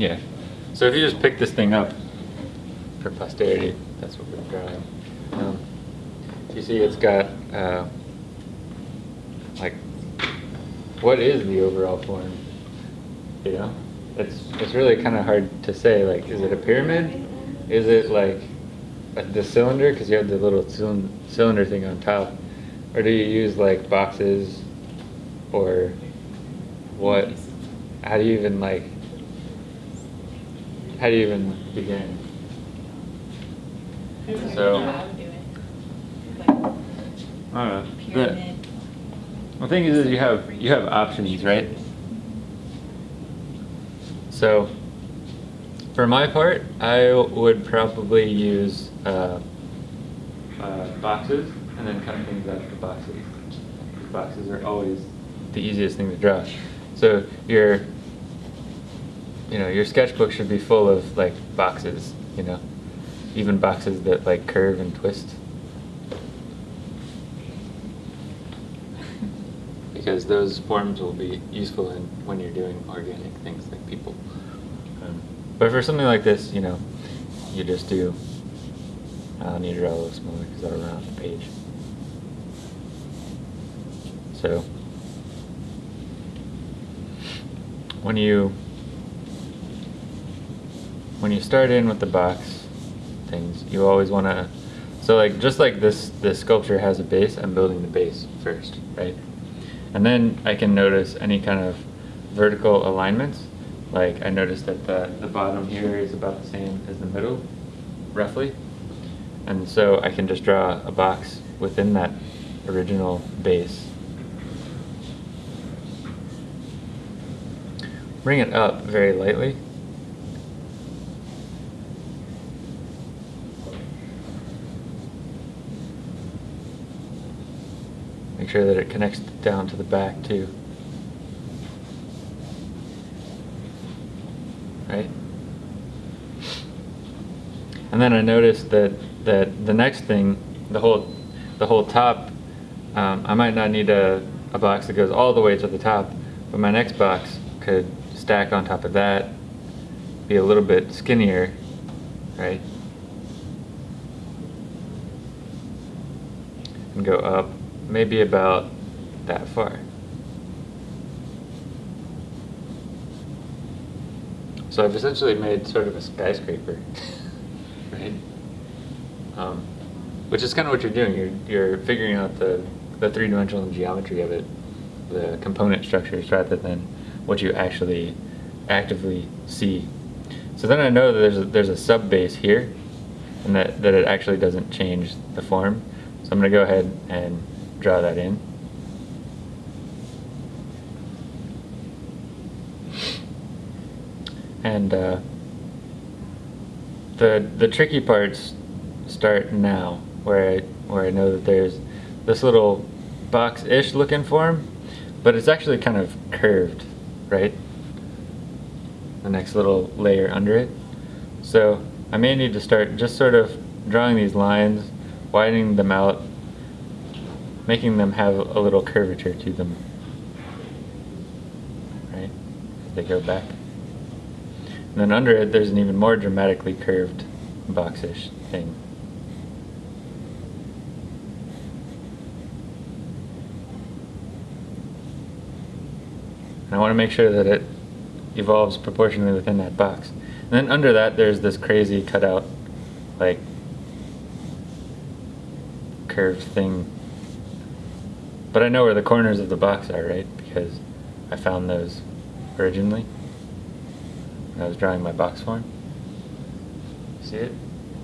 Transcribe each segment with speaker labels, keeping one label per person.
Speaker 1: Yeah. So if you just pick this thing up for posterity, that's what we're drawing. Um, you see it's got, uh, like, what is the overall form? You know? It's, it's really kind of hard to say, like, is it a pyramid? Is it like a, the cylinder, because you have the little cylind cylinder thing on top? Or do you use like boxes or what? How do you even like, how do you even begin? So,
Speaker 2: I do it. Like,
Speaker 1: I don't know. The, the thing is, is you have you have options, right? So, for my part, I would probably use uh, uh, boxes and then cut things out of the boxes. Boxes are always the easiest thing to draw. So your you know your sketchbook should be full of like boxes, you know, even boxes that like curve and twist. because those forms will be useful in, when you're doing organic things like people. Um, but for something like this, you know, you just do. I'll need to draw a little smaller because I'll run off the page. So when you when you start in with the box things, you always want to. So like just like this this sculpture has a base, I'm building the base first, right? And then I can notice any kind of vertical alignments. Like I noticed that the, the bottom here is about the same as the middle, roughly. And so I can just draw a box within that original base. Bring it up very lightly. Make sure that it connects down to the back too. Right? And then I noticed that, that the next thing, the whole, the whole top, um, I might not need a, a box that goes all the way to the top, but my next box could stack on top of that, be a little bit skinnier, right? And go up maybe about that far. So I've essentially made sort of a skyscraper, right? Um, which is kind of what you're doing. You're, you're figuring out the, the three-dimensional geometry of it, the component structures, rather than what you actually actively see. So then I know that there's a, there's a sub base here, and that, that it actually doesn't change the form. So I'm going to go ahead and draw that in. And uh, the the tricky parts start now, where I where I know that there's this little box-ish looking form, but it's actually kind of curved, right? The next little layer under it. So I may need to start just sort of drawing these lines, widening them out, making them have a little curvature to them, right? They go back. And then under it, there's an even more dramatically curved boxish thing. And I want to make sure that it evolves proportionally within that box. And then under that, there's this crazy cutout, like, curved thing. But I know where the corners of the box are, right? Because I found those originally when I was drawing my box form. See it?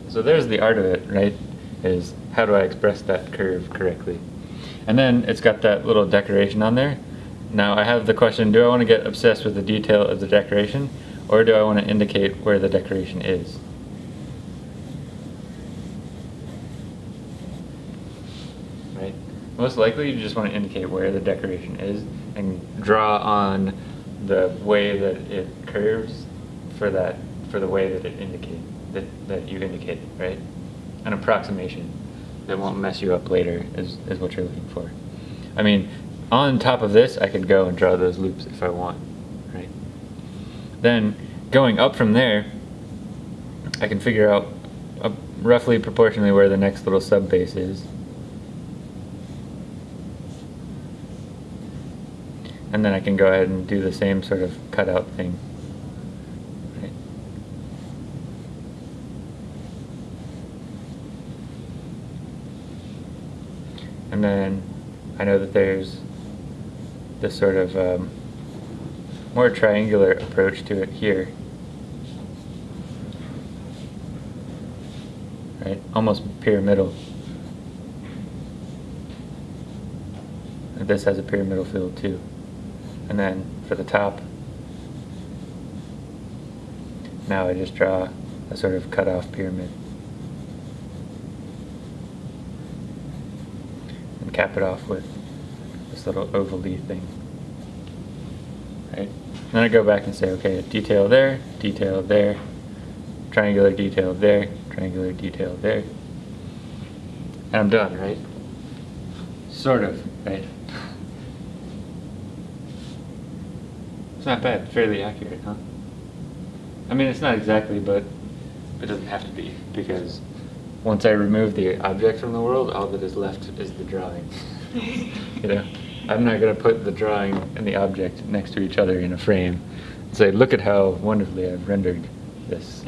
Speaker 1: So there's the art of it, right? Is how do I express that curve correctly? And then it's got that little decoration on there. Now I have the question, do I want to get obsessed with the detail of the decoration or do I want to indicate where the decoration is? Right? Most likely you just want to indicate where the decoration is and draw on the way that it curves for that for the way that it indicate that, that you indicate, right? An approximation that won't mess you up later is, is what you're looking for. I mean, on top of this, I could go and draw those loops if I want, right? Then going up from there, I can figure out uh, roughly proportionally where the next little sub base is. And then I can go ahead and do the same sort of cutout thing. And then I know that there's this sort of um, more triangular approach to it here. Right, almost pyramidal. And this has a pyramidal feel too. And then for the top, now I just draw a sort of cut off pyramid. And cap it off with this little ovally thing. Right? Then I go back and say, okay, detail there, detail there, triangular detail there, triangular detail there. And I'm done, right? Sort of, right? It's not bad, fairly accurate, huh? I mean, it's not exactly, but it doesn't have to be, because once I remove the object from the world, all that is left is the drawing. you know, I'm not going to put the drawing and the object next to each other in a frame and say, look at how wonderfully I've rendered this.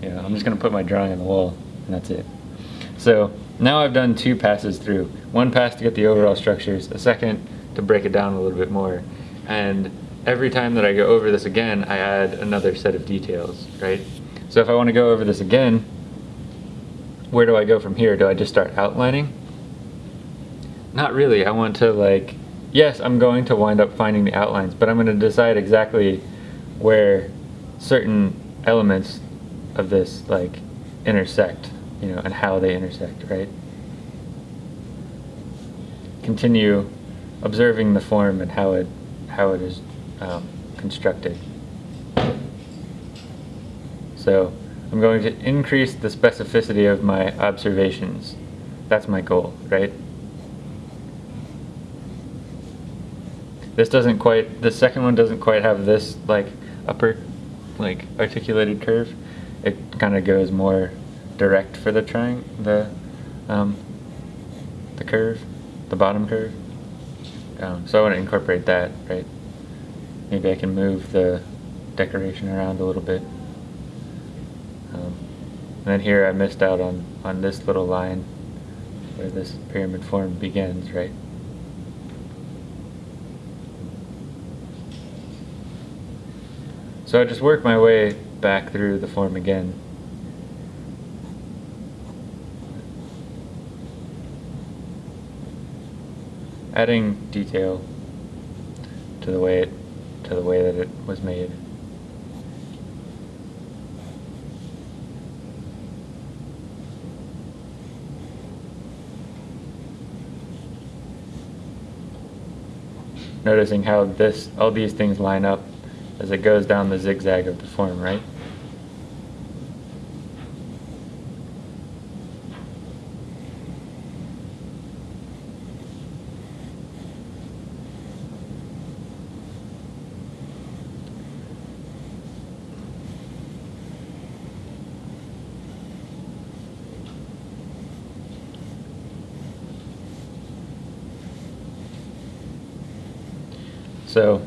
Speaker 1: You know, I'm just going to put my drawing on the wall, and that's it. So now I've done two passes through. One pass to get the overall structures, a second to break it down a little bit more. And every time that I go over this again, I add another set of details, right? So if I want to go over this again, where do I go from here? Do I just start outlining? Not really. I want to like, yes, I'm going to wind up finding the outlines, but I'm going to decide exactly where certain elements of this like intersect, you know, and how they intersect, right? Continue observing the form and how it how it is um, constructed. So I'm going to increase the specificity of my observations. That's my goal, right? This doesn't quite, the second one doesn't quite have this like upper, like articulated curve. It kind of goes more direct for the triangle, the, um, the curve, the bottom curve. Um, so I want to incorporate that, right? Maybe I can move the decoration around a little bit. Um, and then here I missed out on, on this little line where this pyramid form begins, right? So I just work my way back through the form again. Adding detail to the way it to the way that it was made. Noticing how this all these things line up as it goes down the zigzag of the form, right? So,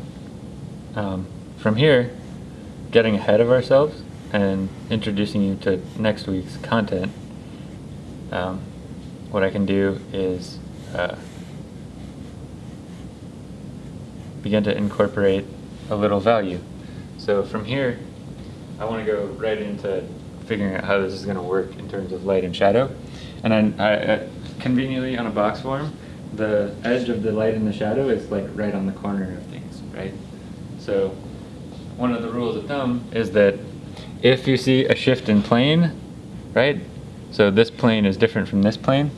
Speaker 1: um, from here, getting ahead of ourselves and introducing you to next week's content, um, what I can do is uh, begin to incorporate a little value. So from here, I want to go right into figuring out how this is going to work in terms of light and shadow. And I, I, uh, conveniently on a box form, the edge of the light and the shadow is like right on the corner of things, right? So one of the rules of thumb is that if you see a shift in plane, right? So this plane is different from this plane,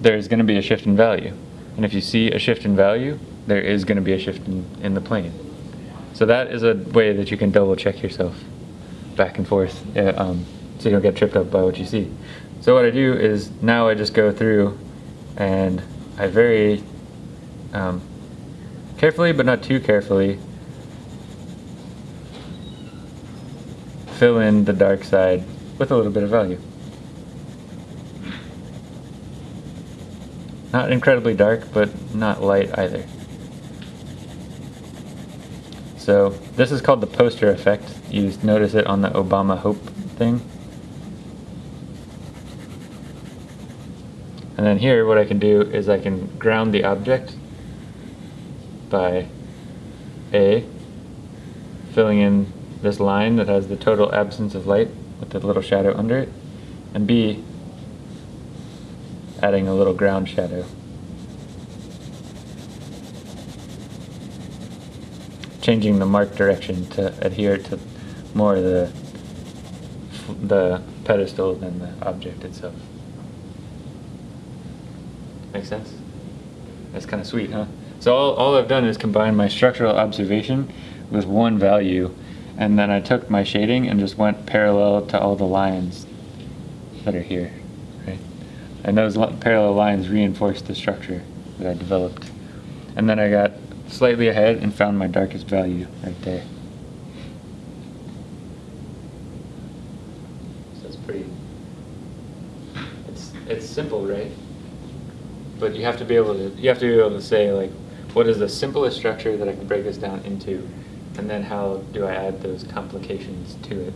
Speaker 1: there's going to be a shift in value. And if you see a shift in value, there is going to be a shift in, in the plane. So that is a way that you can double check yourself back and forth uh, um, so you don't get tripped up by what you see. So what I do is now I just go through and I very um, carefully but not too carefully fill in the dark side with a little bit of value. Not incredibly dark, but not light either. So this is called the poster effect. You notice it on the Obama Hope thing. And then here what I can do is I can ground the object by A, filling in this line that has the total absence of light with the little shadow under it, and B, adding a little ground shadow. Changing the mark direction to adhere to more the, the pedestal than the object itself. Make sense? That's kind of sweet, huh? So all, all I've done is combine my structural observation with one value, and then I took my shading and just went parallel to all the lines that are here, right? And those parallel lines reinforced the structure that I developed. And then I got slightly ahead and found my darkest value right there. So it's pretty, it's, it's simple, right? But you have to be able to, you have to be able to say like, what is the simplest structure that I can break this down into? And then how do I add those complications to it?